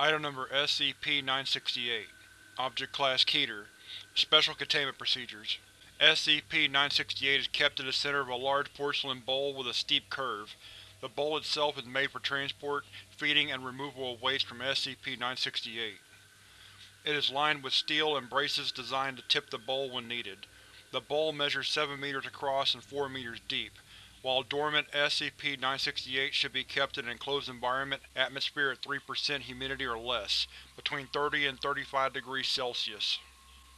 Item Number SCP-968 Object Class Keter Special Containment Procedures SCP-968 is kept in the center of a large porcelain bowl with a steep curve. The bowl itself is made for transport, feeding, and removal of waste from SCP-968. It is lined with steel and braces designed to tip the bowl when needed. The bowl measures 7 meters across and 4 meters deep. While dormant, SCP-968 should be kept in an enclosed environment, atmosphere at 3% humidity or less, between 30 and 35 degrees Celsius.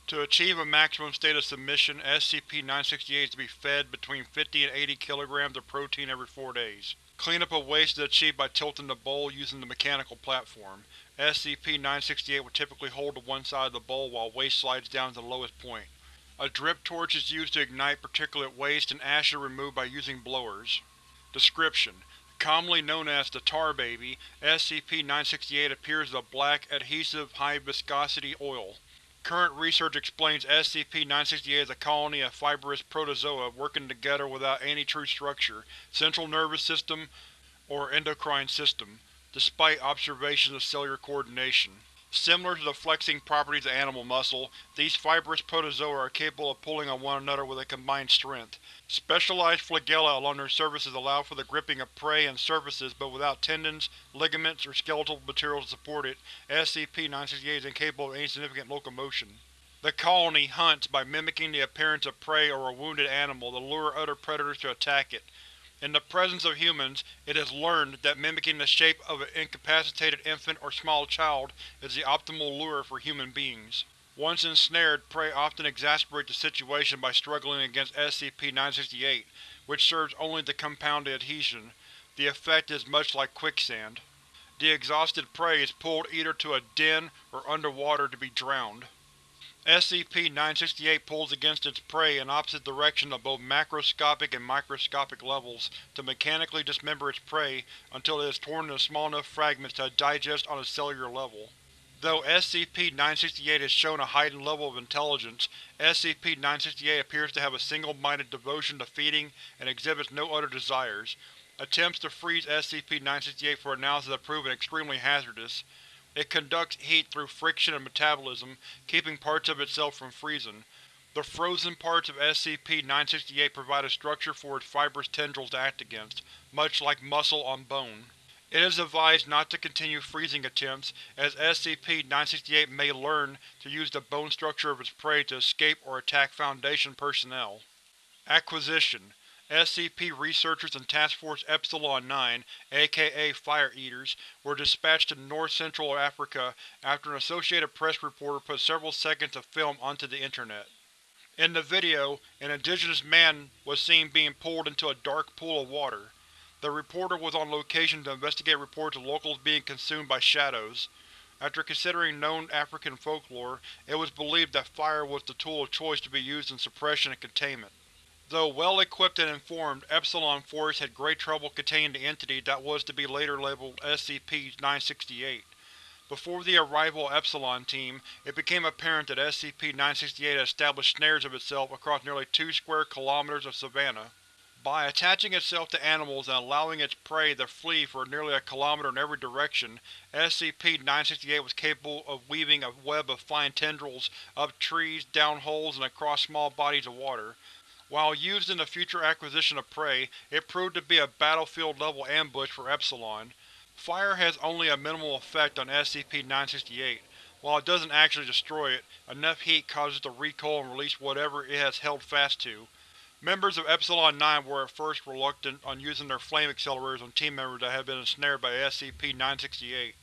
To achieve a maximum state of submission, SCP-968 is to be fed between 50 and 80 kilograms of protein every four days. Cleanup of waste is achieved by tilting the bowl using the mechanical platform. SCP-968 would typically hold to one side of the bowl while waste slides down to the lowest point. A drip torch is used to ignite particulate waste and ash is removed by using blowers. Description: Commonly known as the Tar Baby, SCP-968 appears as a black, adhesive, high-viscosity oil. Current research explains SCP-968 as a colony of fibrous protozoa working together without any true structure, central nervous system, or endocrine system, despite observations of cellular coordination. Similar to the flexing properties of animal muscle, these fibrous protozoa are capable of pulling on one another with a combined strength. Specialized flagella along their surfaces allow for the gripping of prey and surfaces but without tendons, ligaments, or skeletal material to support it, SCP-968 is incapable of any significant locomotion. The colony hunts by mimicking the appearance of prey or a wounded animal to lure other predators to attack it. In the presence of humans, it has learned that mimicking the shape of an incapacitated infant or small child is the optimal lure for human beings. Once ensnared, prey often exasperate the situation by struggling against SCP-968, which serves only to compound the adhesion. The effect is much like quicksand. The exhausted prey is pulled either to a den or underwater to be drowned. SCP-968 pulls against its prey in opposite directions on both macroscopic and microscopic levels to mechanically dismember its prey until it is torn into small enough fragments to digest on a cellular level. Though SCP-968 has shown a heightened level of intelligence, SCP-968 appears to have a single-minded devotion to feeding and exhibits no other desires. Attempts to freeze SCP-968 for analysis have proven extremely hazardous. It conducts heat through friction and metabolism, keeping parts of itself from freezing. The frozen parts of SCP-968 provide a structure for its fibrous tendrils to act against, much like muscle on bone. It is advised not to continue freezing attempts, as SCP-968 may learn to use the bone structure of its prey to escape or attack Foundation personnel. Acquisition SCP researchers and Task Force Epsilon-9, aka Fire Eaters, were dispatched to north-central Africa after an Associated Press reporter put several seconds of film onto the Internet. In the video, an indigenous man was seen being pulled into a dark pool of water. The reporter was on location to investigate reports of locals being consumed by shadows. After considering known African folklore, it was believed that fire was the tool of choice to be used in suppression and containment. Though well-equipped and informed, Epsilon Force had great trouble containing the entity that was to be later labeled SCP-968. Before the arrival of Epsilon Team, it became apparent that SCP-968 had established snares of itself across nearly two square kilometers of savanna. By attaching itself to animals and allowing its prey to flee for nearly a kilometer in every direction, SCP-968 was capable of weaving a web of fine tendrils up trees, down holes, and across small bodies of water. While used in the future acquisition of prey, it proved to be a battlefield-level ambush for Epsilon. Fire has only a minimal effect on SCP-968. While it doesn't actually destroy it, enough heat causes it to recoil and release whatever it has held fast to. Members of Epsilon-9 were at first reluctant on using their flame accelerators on team members that had been ensnared by SCP-968.